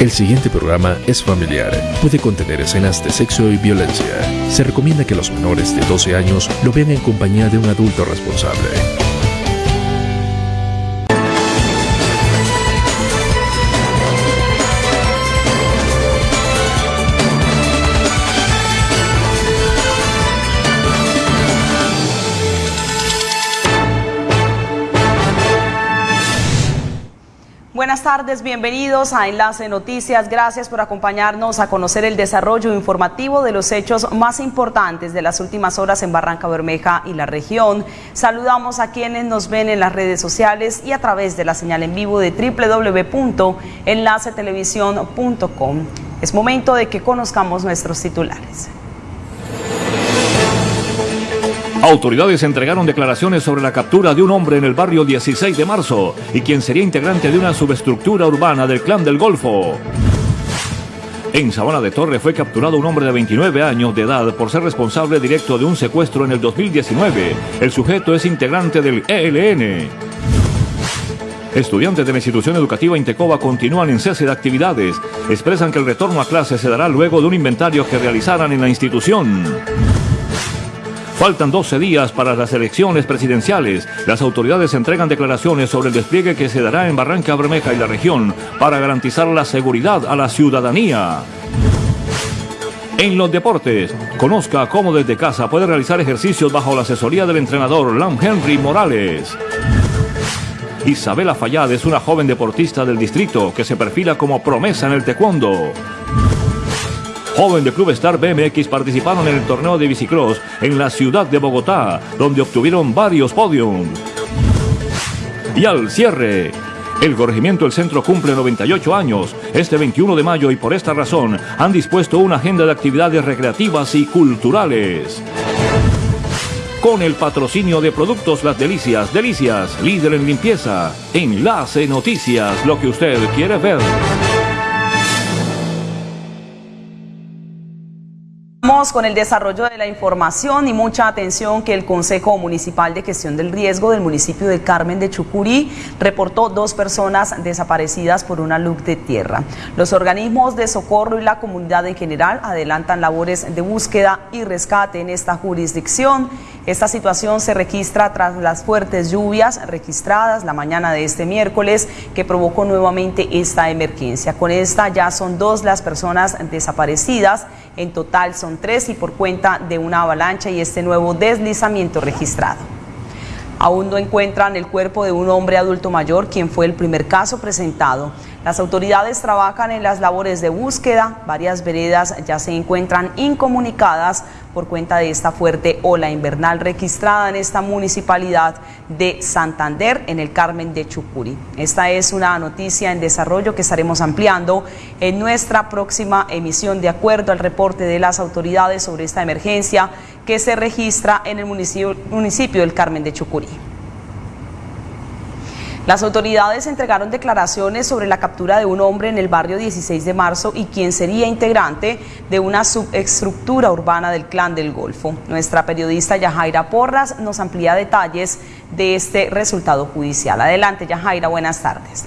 El siguiente programa es familiar. Puede contener escenas de sexo y violencia. Se recomienda que los menores de 12 años lo vean en compañía de un adulto responsable. Buenas tardes, bienvenidos a Enlace Noticias. Gracias por acompañarnos a conocer el desarrollo informativo de los hechos más importantes de las últimas horas en Barranca Bermeja y la región. Saludamos a quienes nos ven en las redes sociales y a través de la señal en vivo de www.enlacetelevisión.com. Es momento de que conozcamos nuestros titulares. Autoridades entregaron declaraciones sobre la captura de un hombre en el barrio 16 de marzo y quien sería integrante de una subestructura urbana del Clan del Golfo. En Sabana de Torre fue capturado un hombre de 29 años de edad por ser responsable directo de un secuestro en el 2019. El sujeto es integrante del ELN. Estudiantes de la institución educativa Intecoba continúan en cese de actividades. Expresan que el retorno a clases se dará luego de un inventario que realizaran en la institución. Faltan 12 días para las elecciones presidenciales. Las autoridades entregan declaraciones sobre el despliegue que se dará en Barranca Bermeja y la región para garantizar la seguridad a la ciudadanía. En los deportes, conozca cómo desde casa puede realizar ejercicios bajo la asesoría del entrenador Lam Henry Morales. Isabela Fallad es una joven deportista del distrito que se perfila como promesa en el taekwondo joven de Club Star BMX participaron en el torneo de bicicross en la ciudad de Bogotá, donde obtuvieron varios podiums. Y al cierre, el corregimiento del centro cumple 98 años este 21 de mayo y por esta razón han dispuesto una agenda de actividades recreativas y culturales. Con el patrocinio de Productos Las Delicias, Delicias, líder en limpieza, Enlace Noticias, lo que usted quiere ver. Con el desarrollo de la información y mucha atención que el Consejo Municipal de Gestión del Riesgo del municipio de Carmen de Chucurí reportó dos personas desaparecidas por una luz de tierra. Los organismos de socorro y la comunidad en general adelantan labores de búsqueda y rescate en esta jurisdicción. Esta situación se registra tras las fuertes lluvias registradas la mañana de este miércoles que provocó nuevamente esta emergencia. Con esta ya son dos las personas desaparecidas en total son tres y por cuenta de una avalancha y este nuevo deslizamiento registrado. Aún no encuentran el cuerpo de un hombre adulto mayor, quien fue el primer caso presentado. Las autoridades trabajan en las labores de búsqueda. Varias veredas ya se encuentran incomunicadas por cuenta de esta fuerte ola invernal registrada en esta municipalidad de Santander, en el Carmen de Chucuri. Esta es una noticia en desarrollo que estaremos ampliando en nuestra próxima emisión de acuerdo al reporte de las autoridades sobre esta emergencia que se registra en el municipio, del Carmen de Chucurí. Las autoridades entregaron declaraciones sobre la captura de un hombre en el barrio 16 de marzo y quien sería integrante de una subestructura urbana del Clan del Golfo. Nuestra periodista Yajaira Porras nos amplía detalles de este resultado judicial. Adelante Yajaira, buenas tardes.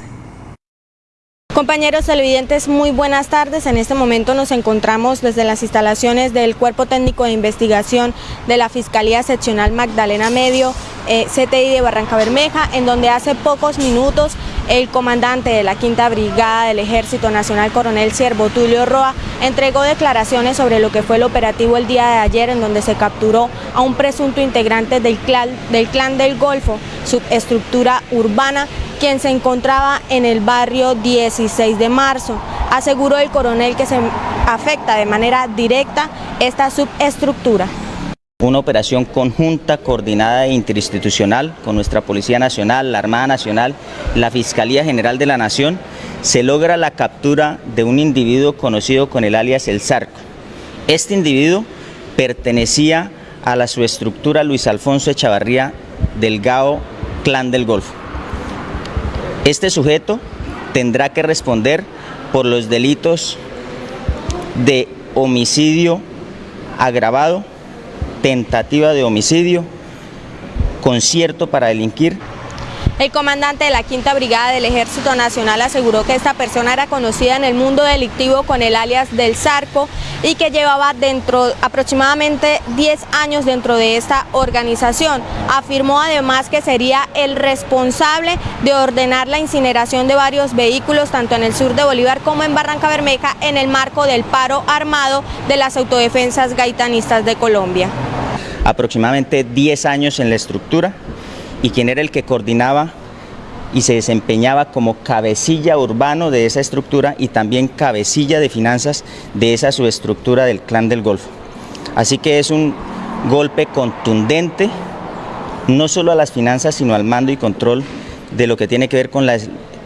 Compañeros televidentes, muy buenas tardes. En este momento nos encontramos desde las instalaciones del Cuerpo Técnico de Investigación de la Fiscalía Seccional Magdalena Medio, eh, CTI de Barranca Bermeja, en donde hace pocos minutos el comandante de la Quinta Brigada del Ejército Nacional, coronel Siervo Tulio Roa, entregó declaraciones sobre lo que fue el operativo el día de ayer, en donde se capturó a un presunto integrante del clan del, clan del Golfo, subestructura urbana quien se encontraba en el barrio 16 de marzo. Aseguró el coronel que se afecta de manera directa esta subestructura. Una operación conjunta, coordinada e interinstitucional con nuestra Policía Nacional, la Armada Nacional, la Fiscalía General de la Nación, se logra la captura de un individuo conocido con el alias El Zarco. Este individuo pertenecía a la subestructura Luis Alfonso Echavarría Delgado Clan del Golfo. Este sujeto tendrá que responder por los delitos de homicidio agravado, tentativa de homicidio, concierto para delinquir. El comandante de la Quinta Brigada del Ejército Nacional aseguró que esta persona era conocida en el mundo delictivo con el alias del Zarco y que llevaba dentro aproximadamente 10 años dentro de esta organización. Afirmó además que sería el responsable de ordenar la incineración de varios vehículos tanto en el sur de Bolívar como en Barranca Bermeja en el marco del paro armado de las autodefensas gaitanistas de Colombia. Aproximadamente 10 años en la estructura, y quien era el que coordinaba y se desempeñaba como cabecilla urbano de esa estructura y también cabecilla de finanzas de esa subestructura del clan del Golfo. Así que es un golpe contundente, no solo a las finanzas, sino al mando y control de lo que tiene que ver con la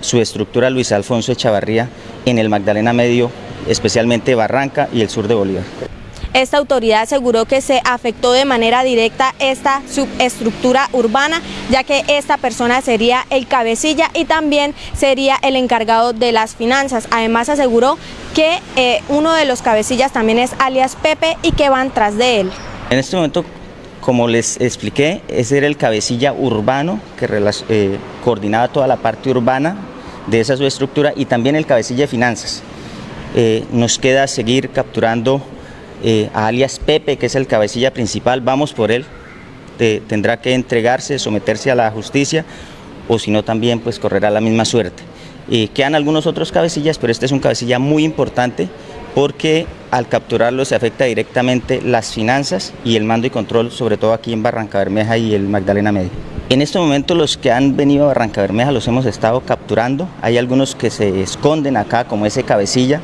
subestructura Luis Alfonso Echavarría en el Magdalena Medio, especialmente Barranca y el sur de Bolívar. Esta autoridad aseguró que se afectó de manera directa esta subestructura urbana, ya que esta persona sería el cabecilla y también sería el encargado de las finanzas. Además aseguró que eh, uno de los cabecillas también es alias Pepe y que van tras de él. En este momento como les expliqué, ese era el cabecilla urbano que eh, coordinaba toda la parte urbana de esa subestructura y también el cabecilla de finanzas. Eh, nos queda seguir capturando eh, a alias Pepe, que es el cabecilla principal, vamos por él, tendrá que entregarse, someterse a la justicia, o si no también pues correrá la misma suerte. quedan algunos otros cabecillas, pero este es un cabecilla muy importante porque al capturarlo se afecta directamente las finanzas y el mando y control, sobre todo aquí en Barranca Bermeja y el Magdalena Medio. En este momento los que han venido a Barranca Bermeja los hemos estado capturando, hay algunos que se esconden acá como ese cabecilla,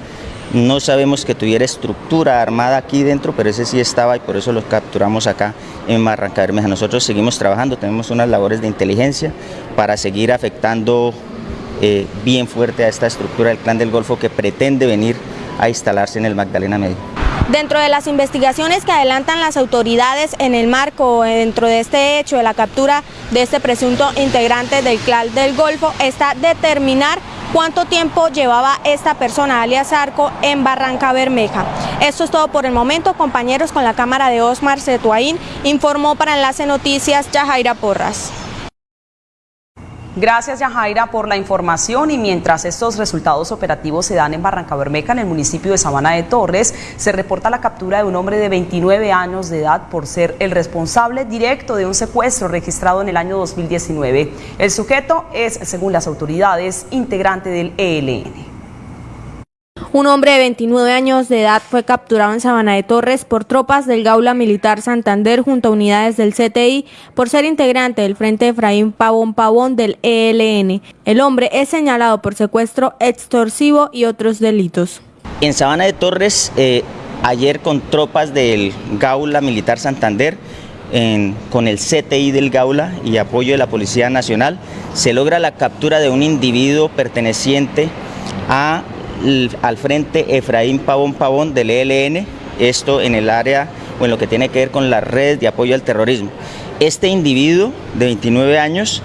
no sabemos que tuviera estructura armada aquí dentro, pero ese sí estaba y por eso los capturamos acá en Barranca Bermeja. Nosotros seguimos trabajando, tenemos unas labores de inteligencia para seguir afectando eh, bien fuerte a esta estructura del Clan del Golfo que pretende venir a instalarse en el Magdalena Medio. Dentro de las investigaciones que adelantan las autoridades en el marco dentro de este hecho de la captura de este presunto integrante del clan del Golfo está determinar cuánto tiempo llevaba esta persona, alias Arco, en Barranca Bermeja. Esto es todo por el momento, compañeros, con la cámara de Osmar Cetuaín, informó para Enlace Noticias Yajaira Porras. Gracias Yajaira por la información y mientras estos resultados operativos se dan en Barranca Bermeja, en el municipio de Sabana de Torres, se reporta la captura de un hombre de 29 años de edad por ser el responsable directo de un secuestro registrado en el año 2019. El sujeto es, según las autoridades, integrante del ELN. Un hombre de 29 años de edad fue capturado en Sabana de Torres por tropas del Gaula Militar Santander junto a unidades del CTI por ser integrante del Frente Efraín Pavón Pavón del ELN. El hombre es señalado por secuestro extorsivo y otros delitos. En Sabana de Torres, eh, ayer con tropas del Gaula Militar Santander, con el CTI del Gaula y apoyo de la Policía Nacional, se logra la captura de un individuo perteneciente a al frente Efraín Pavón Pavón del ELN, esto en el área o en lo que tiene que ver con las redes de apoyo al terrorismo. Este individuo de 29 años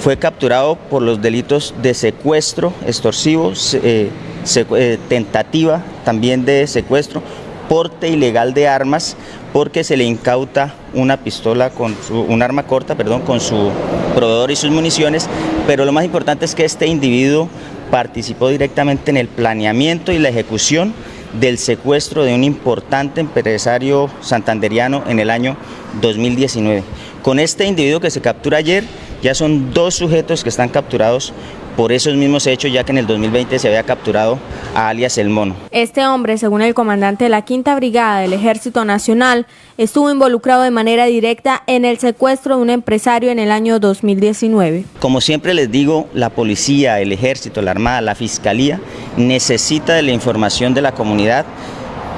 fue capturado por los delitos de secuestro extorsivo, eh, eh, tentativa también de secuestro, porte ilegal de armas, porque se le incauta una pistola con su, un arma corta, perdón, con su proveedor y sus municiones, pero lo más importante es que este individuo participó directamente en el planeamiento y la ejecución del secuestro de un importante empresario santanderiano en el año 2019. Con este individuo que se captura ayer, ya son dos sujetos que están capturados por esos mismos hechos, ya que en el 2020 se había capturado a alias El Mono. Este hombre, según el comandante de la Quinta Brigada del Ejército Nacional, estuvo involucrado de manera directa en el secuestro de un empresario en el año 2019. Como siempre les digo, la policía, el ejército, la armada, la fiscalía necesita de la información de la comunidad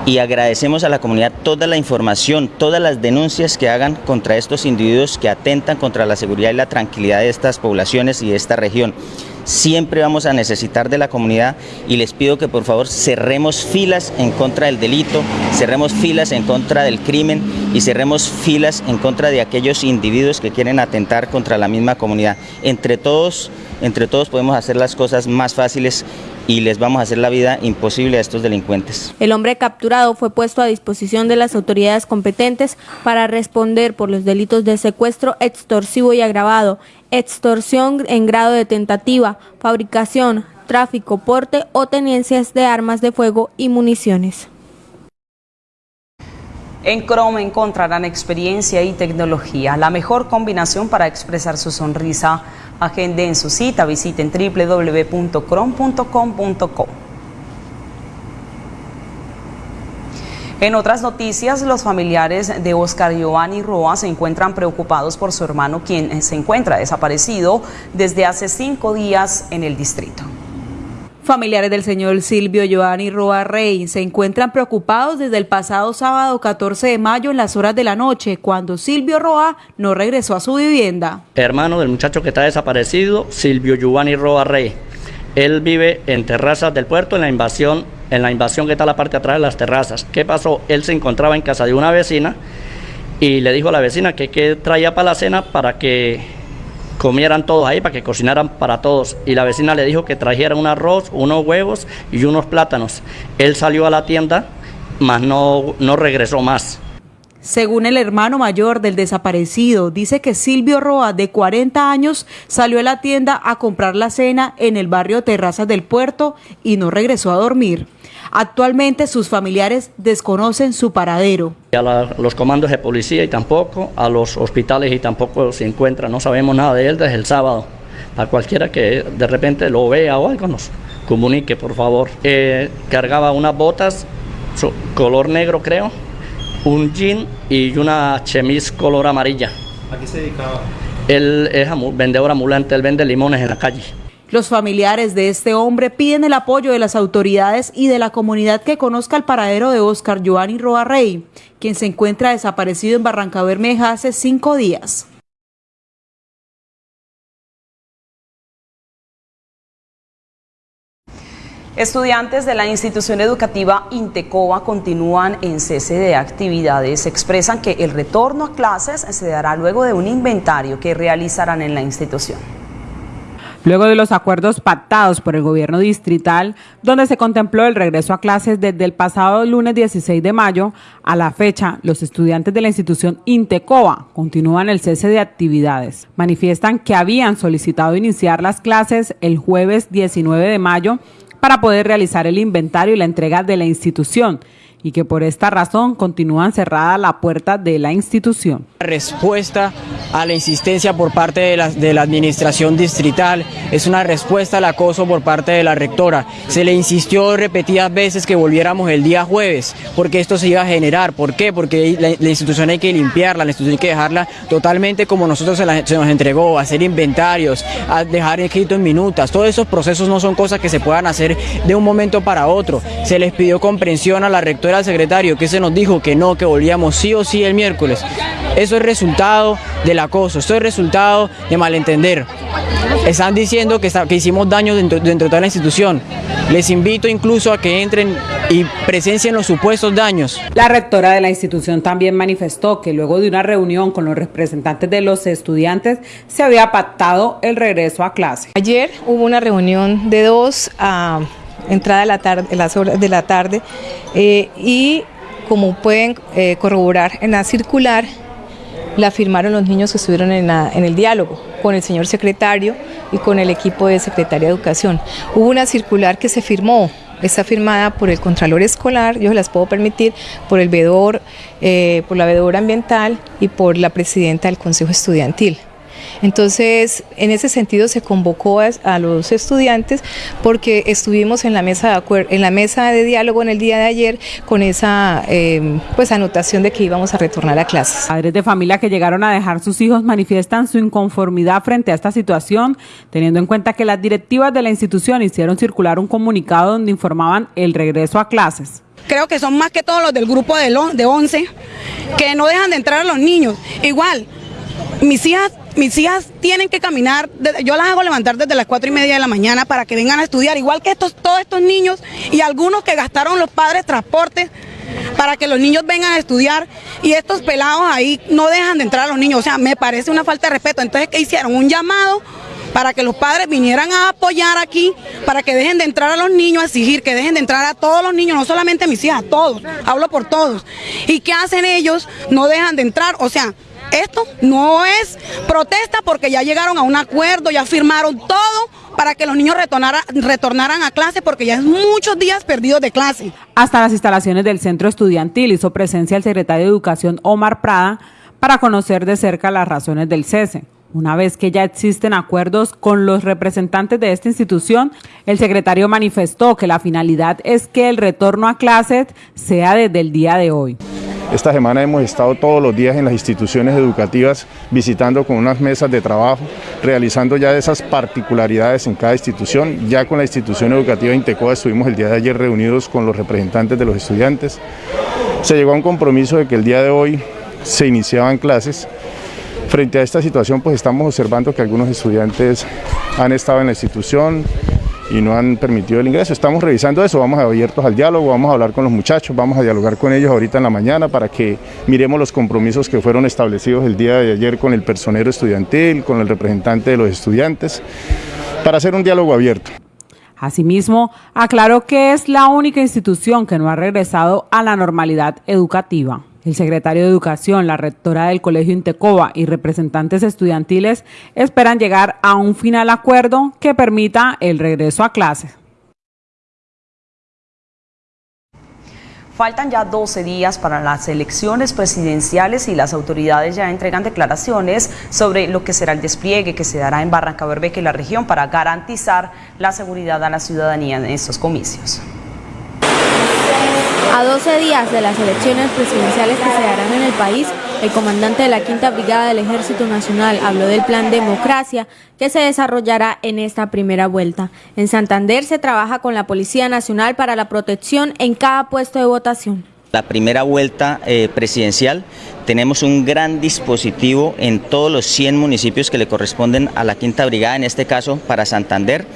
y agradecemos a la comunidad toda la información, todas las denuncias que hagan contra estos individuos que atentan contra la seguridad y la tranquilidad de estas poblaciones y de esta región siempre vamos a necesitar de la comunidad y les pido que por favor cerremos filas en contra del delito, cerremos filas en contra del crimen y cerremos filas en contra de aquellos individuos que quieren atentar contra la misma comunidad. Entre todos, entre todos podemos hacer las cosas más fáciles y les vamos a hacer la vida imposible a estos delincuentes. El hombre capturado fue puesto a disposición de las autoridades competentes para responder por los delitos de secuestro extorsivo y agravado, extorsión en grado de tentativa, fabricación, tráfico, porte o tenencias de armas de fuego y municiones. En Chrome encontrarán experiencia y tecnología, la mejor combinación para expresar su sonrisa. Agenden su cita, visiten www.chrome.com.co. En otras noticias, los familiares de Oscar Giovanni Roa se encuentran preocupados por su hermano, quien se encuentra desaparecido desde hace cinco días en el distrito. Familiares del señor Silvio Giovanni Roa Rey se encuentran preocupados desde el pasado sábado 14 de mayo en las horas de la noche, cuando Silvio Roa no regresó a su vivienda. Hermano del muchacho que está desaparecido, Silvio Giovanni Roa Rey. Él vive en terrazas del puerto, en la invasión, en la invasión que está a la parte de atrás de las terrazas. ¿Qué pasó? Él se encontraba en casa de una vecina y le dijo a la vecina que, que traía para la cena para que comieran todos ahí para que cocinaran para todos. Y la vecina le dijo que trajeran un arroz, unos huevos y unos plátanos. Él salió a la tienda, mas no, no regresó más. Según el hermano mayor del desaparecido, dice que Silvio Roa, de 40 años, salió a la tienda a comprar la cena en el barrio Terrazas del Puerto y no regresó a dormir. Actualmente sus familiares desconocen su paradero. A los comandos de policía y tampoco, a los hospitales y tampoco se encuentra, no sabemos nada de él desde el sábado. A cualquiera que de repente lo vea o algo nos comunique, por favor. Eh, cargaba unas botas color negro, creo, un jean y una chemise color amarilla. ¿A qué se dedicaba? Él es vendedor ambulante, él vende limones en la calle. Los familiares de este hombre piden el apoyo de las autoridades y de la comunidad que conozca el paradero de Oscar Giovanni Roa Rey, quien se encuentra desaparecido en Barranca Bermeja hace cinco días. Estudiantes de la institución educativa Intecoba continúan en cese de actividades. Expresan que el retorno a clases se dará luego de un inventario que realizarán en la institución. Luego de los acuerdos pactados por el gobierno distrital, donde se contempló el regreso a clases desde el pasado lunes 16 de mayo, a la fecha, los estudiantes de la institución Intecoa continúan el cese de actividades. Manifiestan que habían solicitado iniciar las clases el jueves 19 de mayo para poder realizar el inventario y la entrega de la institución y que por esta razón continúan cerrada la puerta de la institución. Respuesta a la insistencia por parte de la, administración distrital, es una respuesta al acoso por parte de la rectora. Se le insistió repetidas veces que volviéramos el día jueves, porque esto se iba a generar. ¿Por qué? Porque la, institución hay que limpiarla, la institución hay que dejarla totalmente como nosotros se, se nos entregó, hacer inventarios, a dejar escrito en minutas. Todos esos procesos no son cosas que se puedan hacer de un momento para otro. Se les pidió comprensión a la rectora al secretario que se nos dijo que no, que volvíamos sí o sí el miércoles. Eso es resultado del acoso, esto es resultado de malentender. Están diciendo que, que hicimos daño dentro, dentro de toda la institución. Les invito incluso a que entren y presencien los supuestos daños. La rectora de la institución también manifestó que luego de una reunión con los representantes de los estudiantes se había pactado el regreso a clase. Ayer hubo una reunión de dos a entrada de la tarde, las horas de la tarde, eh, y como pueden eh, corroborar en la circular, la firmaron los niños que estuvieron en, en, el diálogo con el señor secretario y con el equipo de Secretaría de Educación. Hubo una circular que se firmó, está firmada por el Contralor Escolar, yo se las puedo permitir, por el vedor, eh, por la vedora ambiental y por la presidenta del Consejo Estudiantil. Entonces, en ese sentido se convocó a, los estudiantes porque estuvimos en la mesa de en la mesa de diálogo en el día de ayer con esa eh, pues anotación de que íbamos a retornar a clases. Padres de familia que llegaron a dejar sus hijos manifiestan su inconformidad frente a esta situación, teniendo en cuenta que las directivas de la institución hicieron circular un comunicado donde informaban el regreso a clases creo que son más que todos los del grupo de, de 11, que no dejan de entrar a los niños. Igual, mis hijas mis hijas tienen que caminar, yo las hago levantar desde las cuatro y media de la mañana para que vengan a estudiar, igual que estos, todos estos niños y algunos que gastaron los padres transporte para que los niños vengan a estudiar y estos pelados ahí no dejan de entrar a los niños, o sea, me parece una falta de respeto. Entonces, ¿qué hicieron? Un llamado para que los padres vinieran a apoyar aquí, para que dejen de entrar a los niños, a exigir que dejen de entrar a todos los niños, no solamente a mis hijas, a todos, hablo por todos. ¿Y qué hacen ellos? No dejan de entrar, o sea, esto no es protesta porque ya llegaron a un acuerdo, ya firmaron todo para que los niños retornaran a clase porque ya es muchos días perdidos de clase. Hasta las instalaciones del centro estudiantil hizo presencia el secretario de Educación Omar Prada para conocer de cerca las razones del cese. Una vez que ya existen acuerdos con los representantes de esta institución, el secretario manifestó que la finalidad es que el retorno a clases sea desde el día de hoy. Esta semana hemos estado todos los días en las instituciones educativas visitando con unas mesas de trabajo, realizando ya esas particularidades en cada institución. Ya con la institución educativa Intecoa estuvimos el día de ayer reunidos con los representantes de los estudiantes. Se llegó a un compromiso de que el día de hoy se iniciaban clases Frente a esta situación, pues estamos observando que algunos estudiantes han estado en la institución y no han permitido el ingreso. Estamos revisando eso, vamos abiertos al diálogo, vamos a hablar con los muchachos, vamos a dialogar con ellos ahorita en la mañana para que miremos los compromisos que fueron establecidos el día de ayer con el personero estudiantil, con el representante de los estudiantes, para hacer un diálogo abierto. Asimismo, aclaró que es la única institución que no ha regresado a la normalidad educativa. El secretario de Educación, la rectora del Colegio Intecoba y representantes estudiantiles esperan llegar a un final acuerdo que permita el regreso a clases. Faltan ya 12 días para las elecciones presidenciales y las autoridades ya entregan declaraciones sobre lo que será el despliegue que se dará en Barranca Bermeja y la región para garantizar la seguridad a la ciudadanía en estos comicios. A 12 días de las elecciones presidenciales que se darán en el país, el comandante de la Quinta Brigada del Ejército Nacional habló del plan Democracia que se desarrollará en esta primera vuelta. En Santander se trabaja con la Policía Nacional para la protección en cada puesto de votación. La primera vuelta eh, presidencial tenemos un gran dispositivo en todos los 100 municipios que le corresponden a la Quinta Brigada, en este caso para Santander.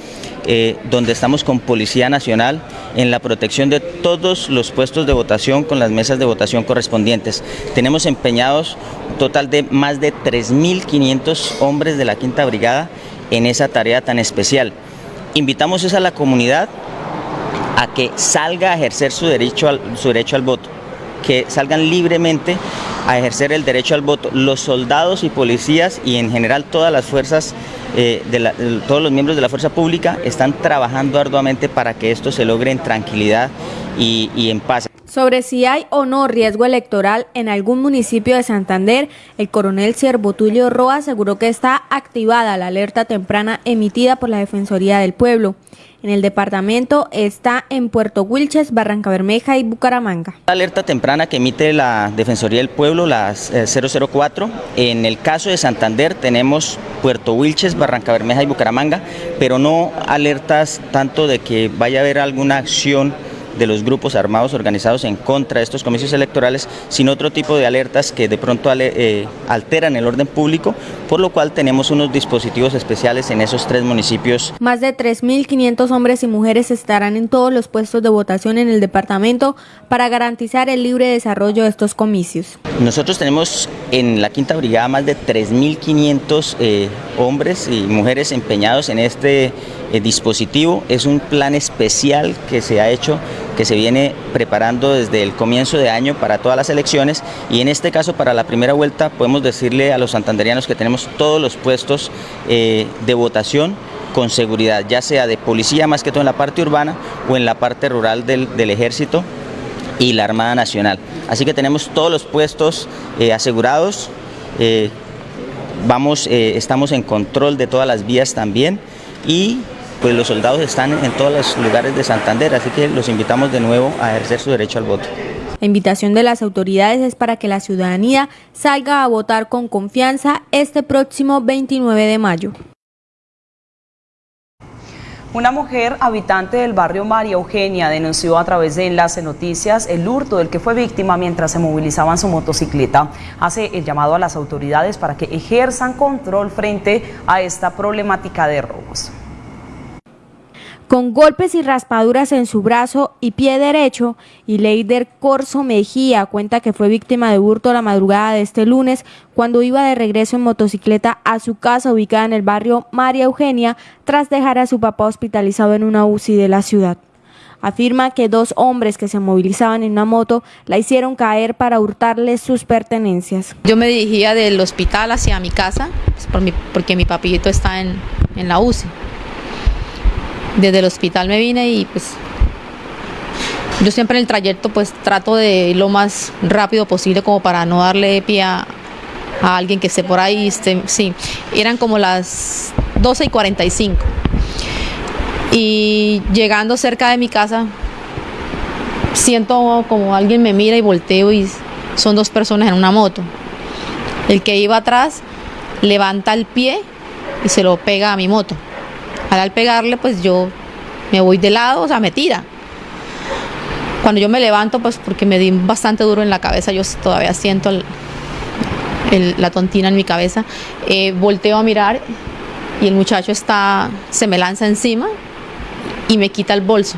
Eh, donde estamos con Policía Nacional en la protección de todos los puestos de votación con las mesas de votación correspondientes. Tenemos empeñados un total de más de 3.500 hombres de la Quinta Brigada en esa tarea tan especial. Invitamos a la comunidad a que salga a ejercer su derecho al, su derecho al voto, que salgan libremente a ejercer el derecho al voto. Los soldados y policías y en general todas las fuerzas eh, de, todos los miembros de la fuerza pública están trabajando arduamente para que esto se logre en tranquilidad y, y en paz. Sobre si hay o no riesgo electoral en algún municipio de Santander, el coronel Siervo Tulio Roa aseguró que está activada la alerta temprana emitida por la Defensoría del Pueblo. En el departamento está en Puerto Wilches, Barranca Bermeja y Bucaramanga. La alerta temprana que emite la Defensoría del Pueblo, la 004. En el caso de Santander tenemos Puerto Wilches, Barranca Bermeja y Bucaramanga, pero no alertas tanto de que vaya a haber alguna acción de los grupos armados organizados en contra de estos comicios electorales, sino otro tipo de alertas que de pronto eh, alteran el orden público, por lo cual tenemos unos dispositivos especiales en esos tres municipios. Más de 3.500 hombres y mujeres estarán en todos los puestos de votación en el departamento para garantizar el libre desarrollo de estos comicios. Nosotros tenemos en la Quinta Brigada más de 3.500 eh, hombres y mujeres empeñados en este eh, dispositivo. Es un plan especial que se ha hecho que se viene preparando desde el comienzo de año para todas las elecciones y en este caso para la primera vuelta podemos decirle a los santanderianos que tenemos todos los puestos eh, de votación con seguridad, ya sea de policía más que todo en la parte urbana o en la parte rural del, ejército y la Armada Nacional. Así que tenemos todos los puestos eh, asegurados, vamos, estamos en control de todas las vías también y pues los soldados están en todos los lugares de Santander, así que los invitamos de nuevo a ejercer su derecho al voto. La invitación de las autoridades es para que la ciudadanía salga a votar con confianza este próximo 29 de mayo. Una mujer habitante del barrio María Eugenia denunció a través de Enlace Noticias el hurto del que fue víctima mientras se movilizaban su motocicleta. Hace el llamado a las autoridades para que ejerzan control frente a esta problemática de robos. Con golpes y raspaduras en su brazo y pie derecho, y Leider Corso Mejía cuenta que fue víctima de hurto la madrugada de este lunes cuando iba de regreso en motocicleta a su casa ubicada en el barrio María Eugenia tras dejar a su papá hospitalizado en una UCI de la ciudad. Afirma que dos hombres que se movilizaban en una moto la hicieron caer para hurtarle sus pertenencias. Yo me dirigía del hospital hacia mi casa pues, porque mi papito está en, en la UCI desde el hospital me vine y pues yo siempre en el trayecto pues trato de ir lo más rápido posible como para no darle pie a, alguien que esté por ahí. Esté, sí, eran como las 12 y 45. Y llegando cerca de mi casa, siento como alguien me mira y volteo y son dos personas en una moto. El que iba atrás levanta el pie y se lo pega a mi moto. Al pegarle, pues yo me voy de lado, o sea, me tira. Cuando yo me levanto, pues porque me di bastante duro en la cabeza, yo todavía siento la tontina en mi cabeza, eh, volteo a mirar y el muchacho está, se me lanza encima y me quita el bolso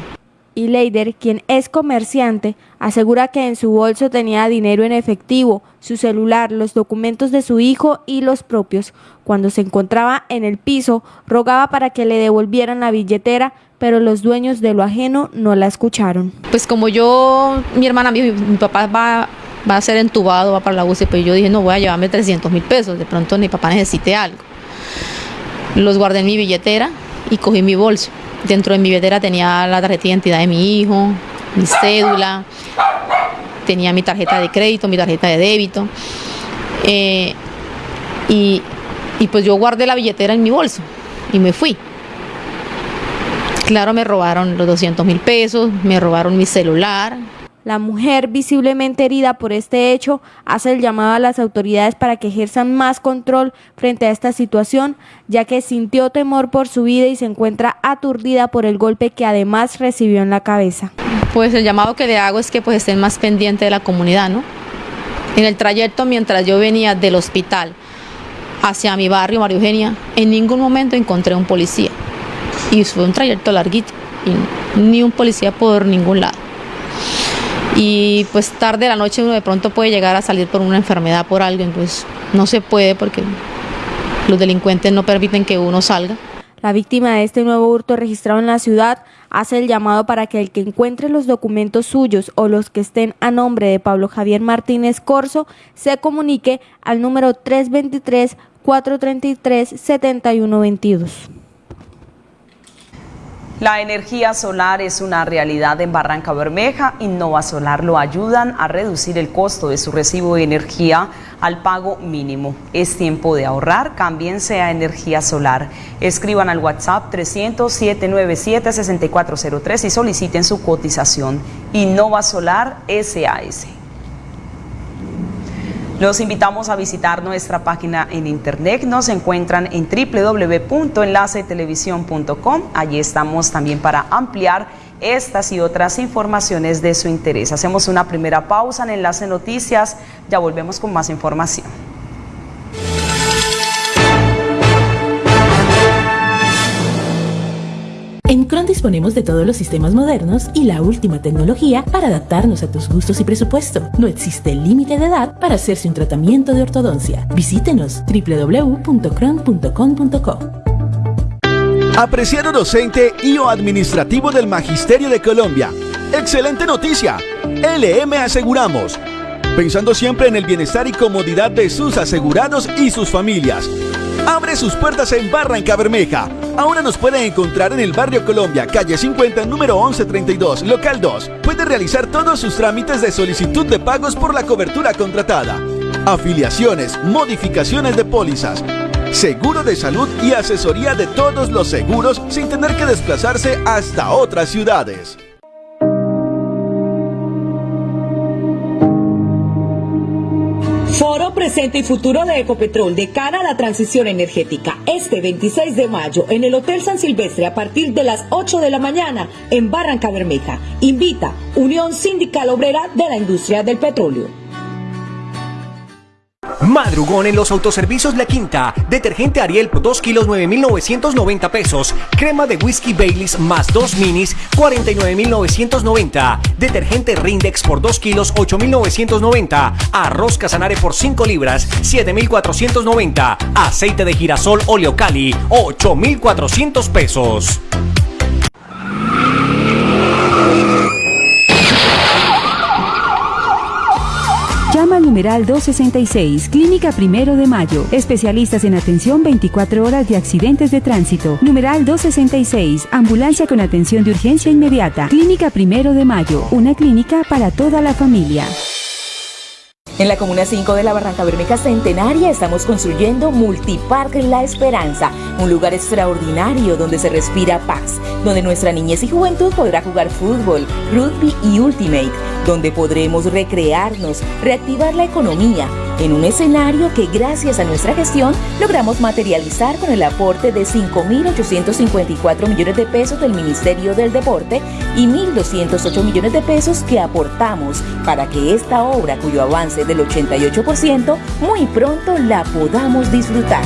y Leider, quien es comerciante, asegura que en su bolso tenía dinero en efectivo, su celular, los documentos de su hijo y los propios. Cuando se encontraba en el piso, rogaba para que le devolvieran la billetera, pero los dueños de lo ajeno no la escucharon. Pues como yo, mi hermana, mi, mi papá va, va a ser entubado, va para la UCI, pues yo dije, no voy a llevarme 300 mil pesos, de pronto mi papá necesite algo. Los guardé en mi billetera y cogí mi bolso. Dentro de mi billetera tenía la tarjeta de identidad de mi hijo, mi cédula, tenía mi tarjeta de crédito, mi tarjeta de débito. Eh, y, pues yo guardé la billetera en mi bolso y me fui. Claro, me robaron los 200 mil pesos, me robaron mi celular, la mujer, visiblemente herida por este hecho, hace el llamado a las autoridades para que ejerzan más control frente a esta situación, ya que sintió temor por su vida y se encuentra aturdida por el golpe que además recibió en la cabeza. Pues el llamado que le hago es que pues estén más pendientes de la comunidad, ¿no? En el trayecto mientras yo venía del hospital hacia mi barrio, María Eugenia, en ningún momento encontré un policía. Y fue un trayecto larguito, y ni un policía por ningún lado y pues tarde la noche uno de pronto puede llegar a salir por una enfermedad, por algo, entonces no se puede porque los delincuentes no permiten que uno salga. La víctima de este nuevo hurto registrado en la ciudad hace el llamado para que el que encuentre los documentos suyos o los que estén a nombre de Pablo Javier Martínez Corso se comunique al número 323 433 7122. La energía solar es una realidad en Barranca Bermeja. Innova Solar lo ayudan a reducir el costo de su recibo de energía al pago mínimo. Es tiempo de ahorrar, cámbiense a energía solar. Escriban al WhatsApp 300-797-6403 y soliciten su cotización. Innova Solar SAS. Los invitamos a visitar nuestra página en internet. Nos encuentran en www.enlacetelevisión.com. Allí estamos también para ampliar estas y otras informaciones de su interés. Hacemos una primera pausa en Enlace Noticias. Ya volvemos con más información. En Cron disponemos de todos los sistemas modernos y la última tecnología para adaptarnos a tus gustos y presupuesto. No existe límite de edad para hacerse un tratamiento de ortodoncia. Visítenos www.cron.com.co. Apreciado docente y o administrativo del Magisterio de Colombia. Excelente noticia. LM Aseguramos. Pensando siempre en el bienestar y comodidad de sus asegurados y sus familias abre sus puertas en Barranca Bermeja. Ahora nos pueden encontrar en el barrio Colombia, calle 50, número 1132, local 2. Puede realizar todos sus trámites de solicitud de pagos por la cobertura contratada. Afiliaciones, modificaciones de pólizas, seguro de salud y asesoría de todos los seguros sin tener que desplazarse hasta otras ciudades. Foro Presente y Futuro de Ecopetrol de cara a la transición energética. Este 26 de mayo en el Hotel San Silvestre a partir de las 8 de la mañana en Barranca Bermeja. Invita Unión Sindical Obrera de la Industria del Petróleo. Madrugón en los autoservicios La Quinta. Detergente Ariel por 2 kilos 9,990 pesos. Crema de whisky Baileys más 2 minis 49,990. Detergente Rindex por 2 kilos 8,990. Arroz Casanare por 5 libras 7,490. Aceite de girasol Oleocali 8,400 pesos. Numeral 266, Clínica Primero de Mayo. Especialistas en atención 24 horas de accidentes de tránsito. Numeral 266, Ambulancia con atención de urgencia inmediata. Clínica Primero de Mayo, una clínica para toda la familia. En la Comuna 5 de la Barranca Bermeja Centenaria estamos construyendo Multipark La Esperanza, un lugar extraordinario donde se respira paz, donde nuestra niñez y juventud podrá jugar fútbol, rugby y ultimate, donde podremos recrearnos, reactivar la economía, en un escenario que gracias a nuestra gestión logramos materializar con el aporte de 5.854 millones de pesos del Ministerio del Deporte y 1.208 millones de pesos que aportamos para que esta obra, cuyo avance del 88%, muy pronto la podamos disfrutar.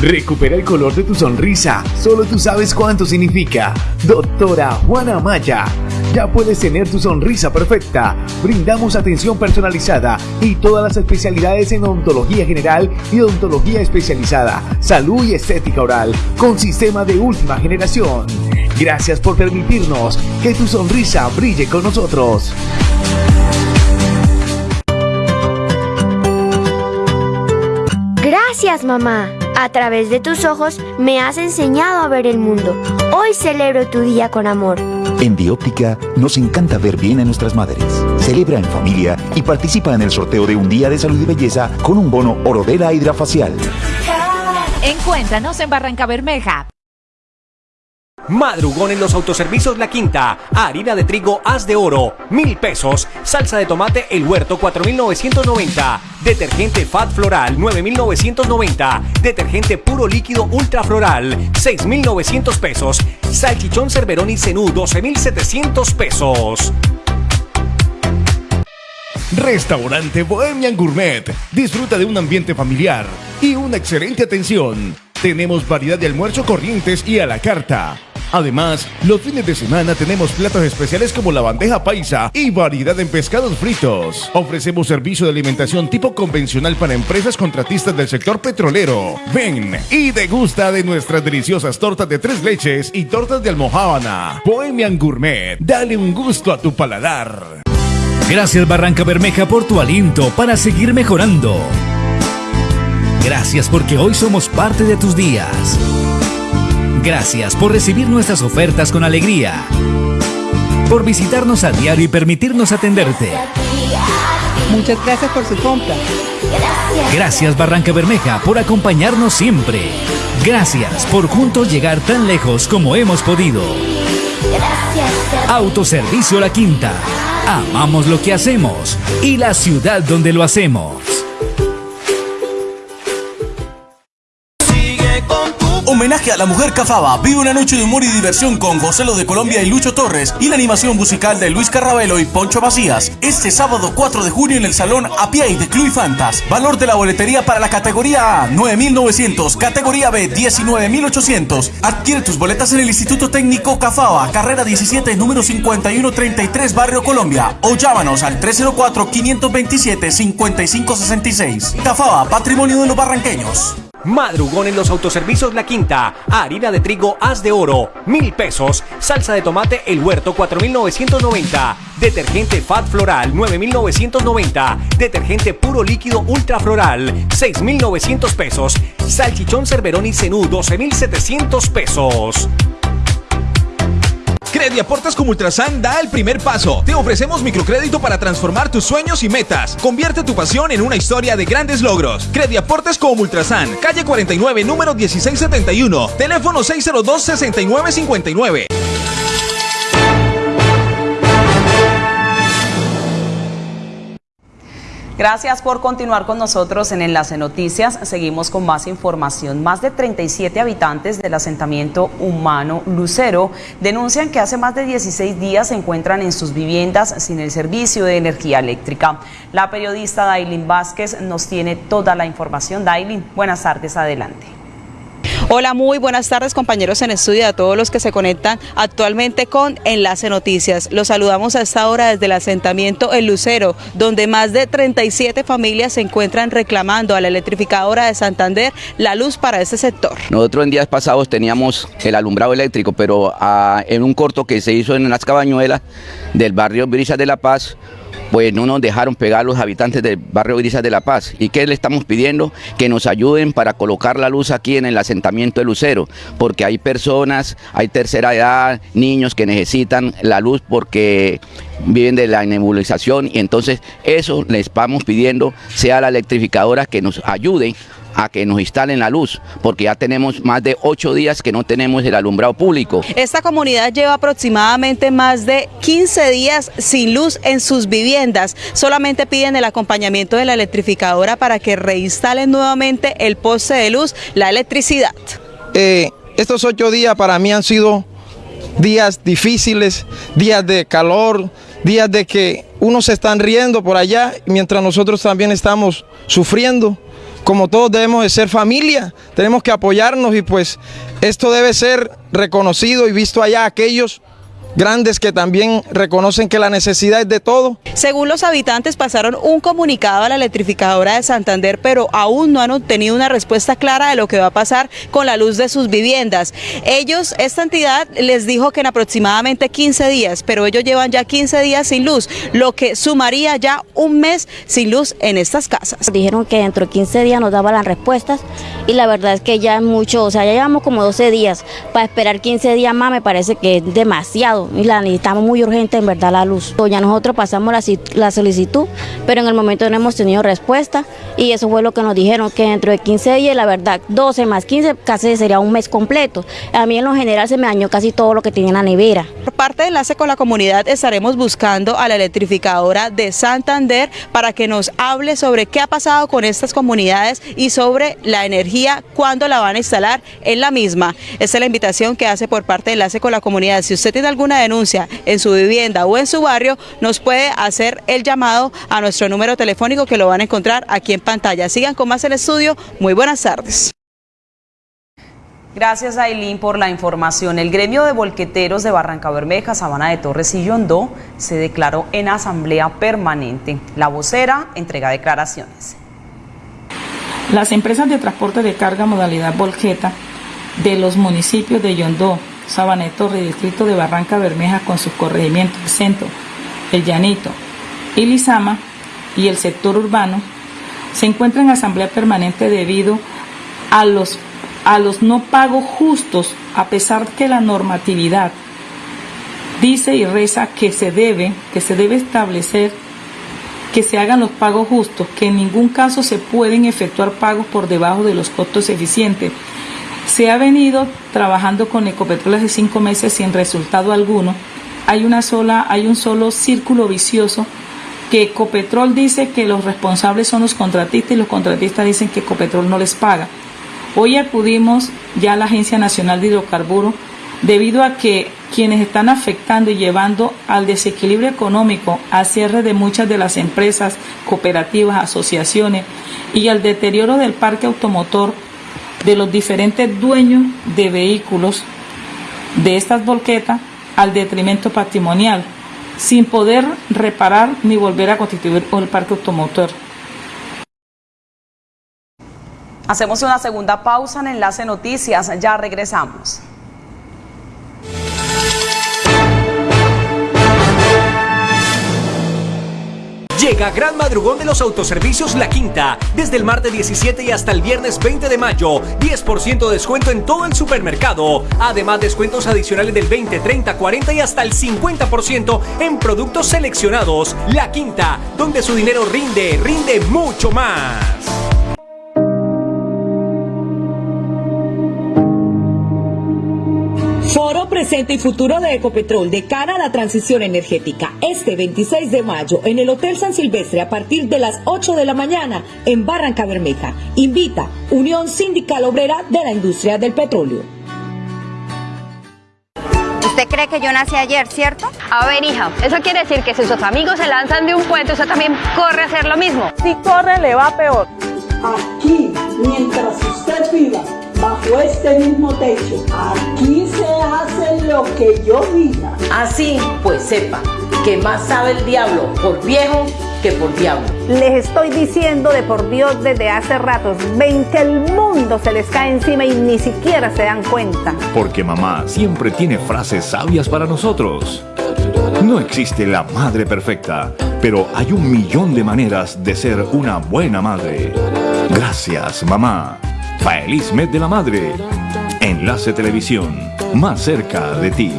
Recupera el color de tu sonrisa. Solo tú sabes cuánto significa. Doctora Juana Maya. Ya puedes tener tu sonrisa perfecta. Brindamos atención personalizada y todas las especialidades en odontología general y odontología especializada, salud y estética oral, con sistema de última generación. Gracias por permitirnos que tu sonrisa brille con nosotros. Gracias, mamá. A través de tus ojos me has enseñado a ver el mundo. Hoy celebro tu día con amor. En Bióptica nos encanta ver bien a nuestras madres. Celebra en familia y participa en el sorteo de un día de salud y belleza con un bono Orodela Hidrafacial. Encuéntranos en Barranca Bermeja. Madrugón en los autoservicios La Quinta. Harina de trigo Haz de Oro, mil pesos. Salsa de tomate El Huerto, 4,990. Detergente Fat Floral, 9,990. Detergente puro líquido Ultra Floral, 6,900 pesos. Salchichón Cerverón y Zenú, 12,700 pesos. Restaurante Bohemian Gourmet. Disfruta de un ambiente familiar y una excelente atención. Tenemos variedad de almuerzo corrientes y a la carta. Además, los fines de semana tenemos platos especiales como la bandeja paisa y variedad en pescados fritos. Ofrecemos servicio de alimentación tipo convencional para empresas contratistas del sector petrolero. Ven y degusta de nuestras deliciosas tortas de tres leches y tortas de almohábana. Bohemian Gourmet, dale un gusto a tu paladar. Gracias Barranca Bermeja por tu aliento para seguir mejorando. Gracias porque hoy somos parte de tus días. Gracias por recibir nuestras ofertas con alegría. Por visitarnos a diario y permitirnos atenderte. Muchas gracias por su compra. Gracias Barranca Bermeja por acompañarnos siempre. Gracias por juntos llegar tan lejos como hemos podido. Autoservicio La Quinta. Amamos lo que hacemos y la ciudad donde lo hacemos. Homenaje a la mujer cafaba. Vive una noche de humor y diversión con José Lo de Colombia y Lucho Torres y la animación musical de Luis Carrabelo y Poncho Macías. Este sábado 4 de junio en el Salón Apiay de Club Fantas. Valor de la boletería para la categoría A 9.900, categoría B 19.800. Adquiere tus boletas en el Instituto Técnico Cafaba, carrera 17, número 5133, Barrio Colombia. O llámanos al 304-527-5566. Cafaba, patrimonio de los barranqueños. Madrugón en los autoservicios La Quinta. Harina de trigo Haz de Oro, mil pesos. Salsa de tomate El Huerto, 4,990. Detergente Fat Floral, 9,990. Detergente puro líquido Ultra Floral, 6,900 pesos. Salchichón Cerverón y Zenú, 12,700 pesos. Crediaportes como Ultrasan da el primer paso. Te ofrecemos microcrédito para transformar tus sueños y metas. Convierte tu pasión en una historia de grandes logros. Crediaportes como Ultrasan, calle 49, número 1671, teléfono 602-6959. Gracias por continuar con nosotros en Enlace Noticias. Seguimos con más información. Más de 37 habitantes del asentamiento humano Lucero denuncian que hace más de 16 días se encuentran en sus viviendas sin el servicio de energía eléctrica. La periodista Dailin Vázquez nos tiene toda la información. Dailin, buenas tardes, adelante. Hola, muy buenas tardes compañeros en estudio a todos los que se conectan actualmente con Enlace Noticias. Los saludamos a esta hora desde el asentamiento El Lucero, donde más de 37 familias se encuentran reclamando a la electrificadora de Santander la luz para este sector. Nosotros en días pasados teníamos el alumbrado eléctrico, pero ah, en un corto que se hizo en las cabañuelas del barrio Brisas de la Paz, pues no nos dejaron pegar los habitantes del barrio Grisas de La Paz. ¿Y qué le estamos pidiendo? Que nos ayuden para colocar la luz aquí en el asentamiento de Lucero, porque hay personas, hay tercera edad, niños que necesitan la luz porque viven de la nebulización y entonces eso les vamos pidiendo sea la electrificadora que nos ayude a que nos instalen la luz, porque ya tenemos más de ocho días que no tenemos el alumbrado público. Esta comunidad lleva aproximadamente más de 15 días sin luz en sus viviendas. Solamente piden el acompañamiento de la electrificadora para que reinstalen nuevamente el poste de luz, la electricidad. Eh, estos ocho días para mí han sido días difíciles, días de calor, días de que unos se están riendo por allá, mientras nosotros también estamos sufriendo como todos debemos de ser familia, tenemos que apoyarnos y pues esto debe ser reconocido y visto allá aquellos grandes que también reconocen que la necesidad es de todo. Según los habitantes pasaron un comunicado a la electrificadora de Santander, pero aún no han obtenido una respuesta clara de lo que va a pasar con la luz de sus viviendas. Ellos, esta entidad les dijo que en aproximadamente 15 días, pero ellos llevan ya 15 días sin luz, lo que sumaría ya un mes sin luz en estas casas. Dijeron que dentro de 15 días nos daban las respuestas y la verdad es que ya es mucho, o sea, ya llevamos como 12 días. Para esperar 15 días más me parece que es demasiado y la necesitamos muy urgente en verdad la luz. Ya nosotros pasamos la, solicitud, pero en el momento no hemos tenido respuesta y eso fue lo que nos dijeron, que dentro de 15 días, la verdad, 12 más 15 casi sería un mes completo. A mí en lo general se me dañó casi todo lo que tenía en la nevera. Por parte de enlace con la comunidad estaremos buscando a la electrificadora de Santander para que nos hable sobre qué ha pasado con estas comunidades y sobre la energía, cuándo la van a instalar en la misma. Esta es la invitación que hace por parte de enlace con la comunidad. Si usted tiene alguna denuncia en su vivienda o en su barrio, nos puede hacer el llamado a nuestro número telefónico que lo van a encontrar aquí en pantalla. Sigan con más el estudio. Muy buenas tardes. Gracias Ailín por la información. El gremio de volqueteros de Barranca Bermeja, Sabana de Torres y Yondó se declaró en asamblea permanente. La vocera entrega declaraciones. Las empresas de transporte de carga modalidad volqueta de los municipios de Yondó, Sabaneto, Distrito de Barranca Bermeja con sus corregimientos Centro, El Llanito y Lizama y el sector urbano se encuentra en asamblea permanente debido a los, a los no pagos justos, a pesar que la normatividad dice y reza que se debe, que se debe establecer que se hagan los pagos justos, que en ningún caso se pueden efectuar pagos por debajo de los costos eficientes se ha venido trabajando con Ecopetrol hace cinco meses sin resultado alguno. Hay, una sola, hay un solo círculo vicioso que Ecopetrol dice que los responsables son los contratistas y los contratistas dicen que Ecopetrol no les paga. Hoy acudimos ya a la Agencia Nacional de Hidrocarburos debido a que quienes están afectando y llevando al desequilibrio económico, al cierre de muchas de las empresas, cooperativas, asociaciones y al deterioro del parque automotor de los diferentes dueños de vehículos de estas volquetas al detrimento patrimonial, sin poder reparar ni volver a constituir el parque automotor. Hacemos una segunda pausa en Enlace Noticias, ya regresamos. Llega Gran Madrugón de los Autoservicios La Quinta. Desde el martes 17 y hasta el viernes 20 de mayo. 10% de descuento en todo el supermercado. Además, descuentos adicionales del 20, 30, 40 y hasta el 50% en productos seleccionados. La Quinta, donde su dinero rinde, rinde mucho más. Presente y futuro de Ecopetrol de cara a la transición energética. Este 26 de mayo en el Hotel San Silvestre a partir de las 8 de la mañana en Barranca Bermeja. Invita Unión Sindical Obrera de la Industria del Petróleo. ¿Usted cree que yo nací ayer, cierto? A ver, hija, eso quiere decir que si sus amigos se lanzan de un puente, usted también corre a hacer lo mismo. Si corre, le va peor. Aquí, mientras usted viva bajo este mismo techo, aquí se hace lo que yo diga. Así, pues sepa que más sabe el diablo por viejo que por diablo. Les estoy diciendo de por Dios desde hace ratos, ven que el mundo se les cae encima y ni siquiera se dan cuenta. Porque mamá siempre tiene frases sabias para nosotros. No existe la madre perfecta, pero hay un millón de maneras de ser una buena madre. Gracias, mamá. Feliz mes de la madre. Enlace Televisión, más cerca de ti.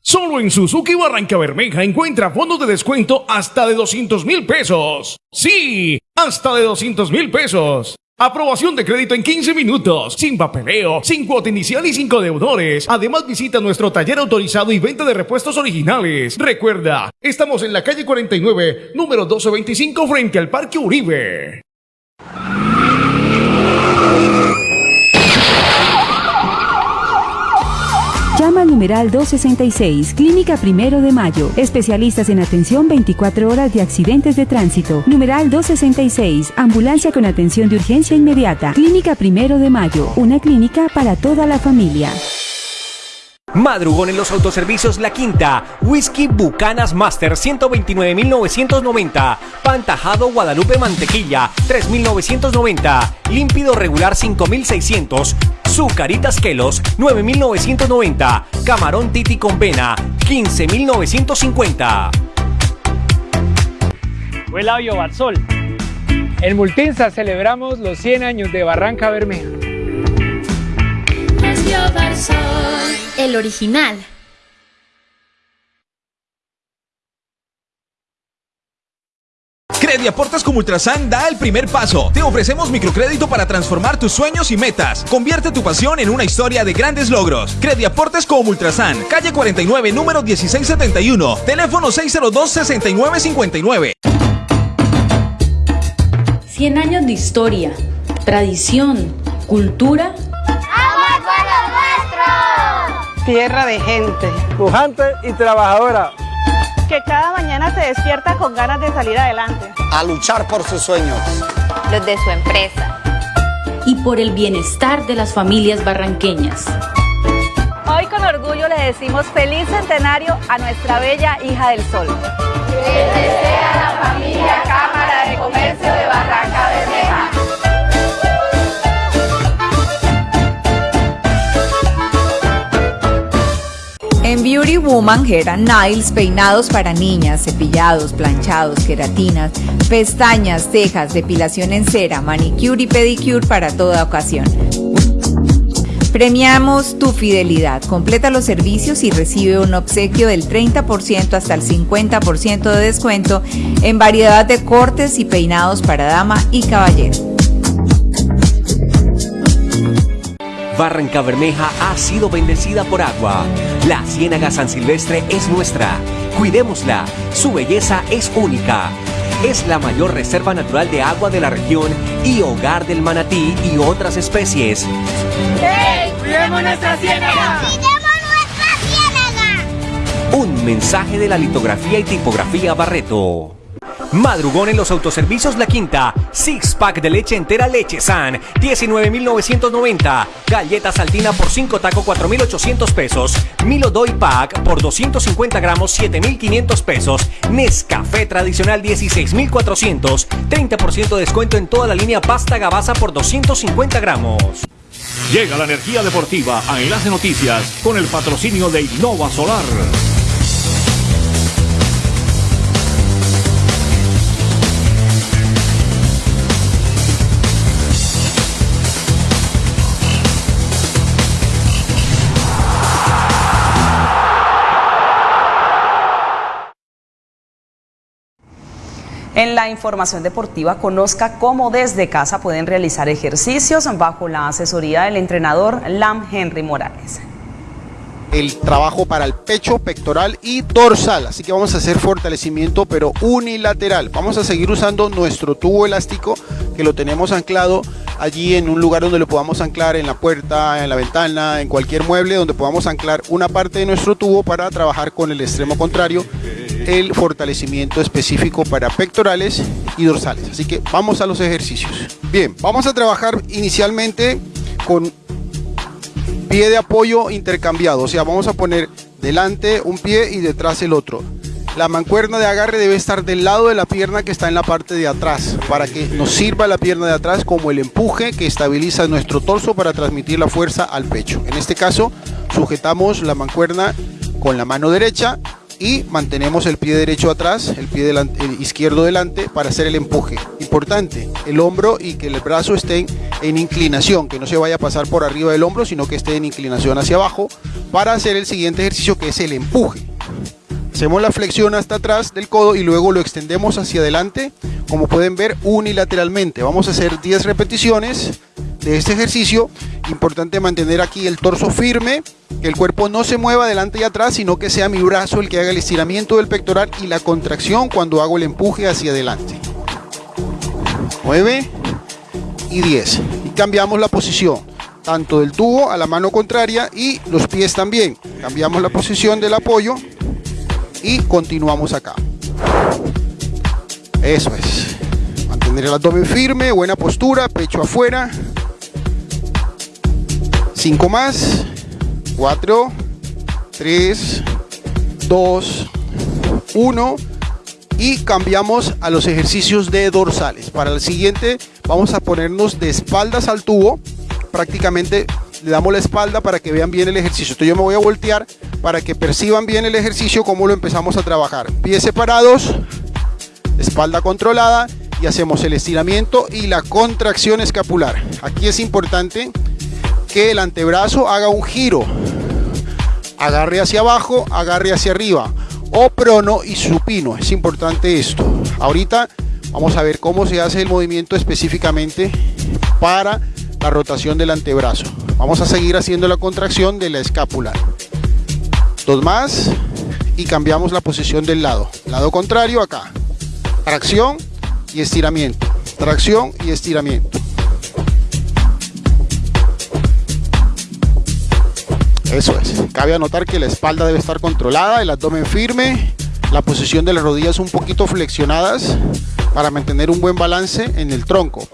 Solo en Suzuki Barranca Bermeja encuentra fondos de descuento hasta de 200 mil pesos. Sí, hasta de 200 mil pesos. Aprobación de crédito en 15 minutos, sin papeleo, sin cuota inicial y sin deudores. Además visita nuestro taller autorizado y venta de repuestos originales. Recuerda, estamos en la calle 49, número 1225 frente al Parque Uribe. Llama al numeral 266, Clínica Primero de Mayo. Especialistas en atención 24 horas de accidentes de tránsito. Numeral 266, Ambulancia con atención de urgencia inmediata. Clínica Primero de Mayo, una clínica para toda la familia. Madrugón en los autoservicios La Quinta. Whisky Bucanas Master 129.990. Pantajado Guadalupe Mantequilla 3.990. Límpido regular 5.600. Zucaritas Kelos 9.990. Camarón Titi con Vena 15.950. Huela Barsol. En Multinsa celebramos los 100 años de Barranca Bermeja. El original. Crediaportes como Ultrasan da el primer paso. Te ofrecemos microcrédito para transformar tus sueños y metas. Convierte tu pasión en una historia de grandes logros. Crediaportes como Ultrasan, calle 49, número 1671, teléfono 602-6959. 100 años de historia, tradición, cultura tierra de gente. Pujante y trabajadora. Que cada mañana se despierta con ganas de salir adelante. A luchar por sus sueños. Los de su empresa. Y por el bienestar de las familias barranqueñas. Hoy con orgullo le decimos feliz centenario a nuestra bella hija del sol. Les desea la familia Cámara de Comercio de Beauty Woman and Nails, peinados para niñas, cepillados, planchados, queratinas, pestañas, cejas, depilación en cera, manicure y pedicure para toda ocasión. Premiamos tu fidelidad. Completa los servicios y recibe un obsequio del 30% hasta el 50% de descuento en variedad de cortes y peinados para dama y caballero. Barranca Bermeja ha sido bendecida por agua. La Ciénaga San Silvestre es nuestra. Cuidémosla. Su belleza es única. Es la mayor reserva natural de agua de la región y hogar del manatí y otras especies. ¡Hey! ¡Cuidemos nuestra ciénaga! ¡Cuidemos nuestra ciénaga! Un mensaje de la litografía y tipografía Barreto. Madrugón en los autoservicios La Quinta. Six pack de leche entera Leche San. 19,990. Galleta saltina por 5 taco 4,800 pesos. Milo Doy Pack por 250 gramos 7,500 pesos. Nescafé tradicional 16,400. 30% de descuento en toda la línea pasta gabaza por 250 gramos. Llega la energía deportiva a Enlace Noticias con el patrocinio de Innova Solar. En la información deportiva, conozca cómo desde casa pueden realizar ejercicios bajo la asesoría del entrenador Lam Henry Morales. el trabajo para el pecho, pectoral y dorsal. Así que vamos a hacer fortalecimiento pero unilateral. Vamos a seguir usando nuestro tubo elástico que lo tenemos anclado allí en un lugar donde lo podamos anclar en la puerta, en la ventana, en cualquier mueble donde podamos anclar una parte de nuestro tubo para trabajar con el extremo contrario el fortalecimiento específico para pectorales y dorsales. Así que vamos a los ejercicios. Bien, vamos a trabajar inicialmente con pie de apoyo intercambiado, o sea, vamos a poner delante un pie y detrás el otro. La mancuerna de agarre debe estar del lado de la pierna que está en la parte de atrás, para que nos sirva la pierna de atrás como el empuje que estabiliza nuestro torso para transmitir la fuerza al pecho. En este caso, sujetamos la mancuerna con la mano derecha y mantenemos el pie derecho atrás, el pie izquierdo delante para hacer el empuje. Importante, el hombro y que el brazo estén en inclinación, que no se vaya a pasar por arriba del hombro, sino que esté en inclinación hacia abajo para hacer el siguiente ejercicio que es el empuje. Hacemos la flexión hasta atrás del codo y luego lo extendemos hacia adelante, como pueden ver unilateralmente. Vamos a hacer 10 repeticiones de este ejercicio. Importante mantener aquí el torso firme, que el cuerpo no se mueva adelante y atrás, sino que sea mi brazo el que haga el estiramiento del pectoral y la contracción cuando hago el empuje hacia adelante. 9 y 10. Y cambiamos la posición, tanto del tubo a la mano contraria y los pies también. Cambiamos la posición del apoyo y continuamos acá. Eso es. Mantener el abdomen firme, buena postura, pecho afuera. 5 más. 4, 3, 2, 1 y cambiamos a los ejercicios de dorsales. Para el siguiente vamos a ponernos de espaldas al tubo, prácticamente le damos la espalda para que vean bien el ejercicio. Entonces yo me voy a voltear para que perciban bien el ejercicio, cómo lo empezamos a trabajar. Pies separados, espalda controlada y hacemos el estiramiento y la contracción escapular. Aquí es importante que el antebrazo haga un giro. Agarre hacia abajo, agarre hacia arriba. O prono y supino. Es importante esto. Ahorita vamos a ver cómo se hace el movimiento específicamente para la rotación del antebrazo. Vamos a seguir haciendo la contracción de la escápula. Dos más y cambiamos la posición del lado. Lado contrario acá. Tracción y estiramiento. Tracción y estiramiento. Eso es. Cabe anotar que la espalda debe estar controlada, el abdomen firme, la posición de las rodillas un poquito flexionadas para mantener un buen balance en el tronco.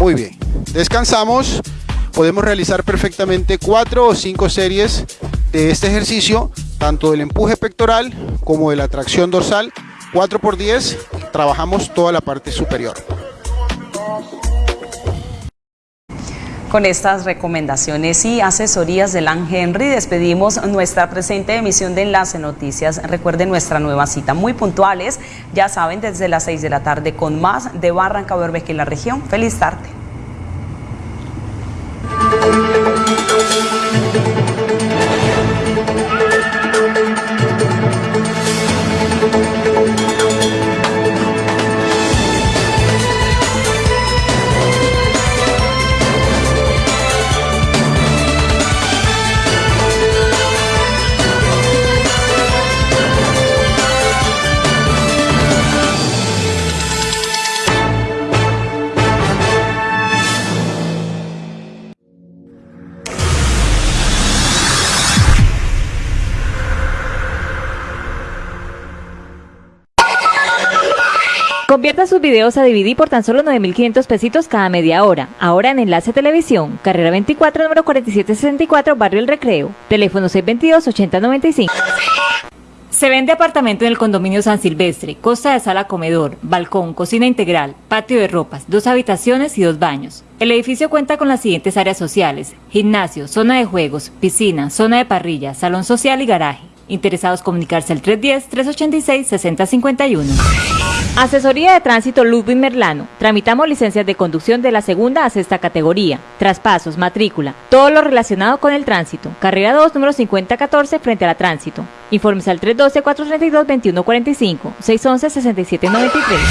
Muy bien. Descansamos. Podemos realizar perfectamente cuatro o cinco series de este ejercicio, tanto del empuje pectoral como de la tracción dorsal. 4 por 10 trabajamos toda la parte superior. Con estas recomendaciones y asesorías de Lan Henry despedimos nuestra presente emisión de Enlace Noticias. Recuerden nuestra nueva cita, muy puntuales, ya saben, desde las 6 de la tarde con más de Barranca Bermeja y la región. Feliz tarde. Videos a DVD por tan solo 9.500 pesitos cada media hora. Ahora en Enlace Televisión, carrera 24, número 4764, Barrio El Recreo. Teléfono 622-8095. Se vende apartamento en el condominio San Silvestre, costa de sala comedor, balcón, cocina integral, patio de ropas, dos habitaciones y dos baños. El edificio cuenta con las siguientes áreas sociales, gimnasio, zona de juegos, piscina, zona de parrilla, salón social y garaje. Interesados comunicarse al 310-386-6051. Asesoría de Tránsito Ludwig Merlano. Tramitamos licencias de conducción de la segunda a sexta categoría. Traspasos, matrícula, todo lo relacionado con el tránsito. Carrera 2, número 5014, frente a la tránsito. Informes al 312-432-2145, 611-6793.